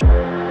Bye.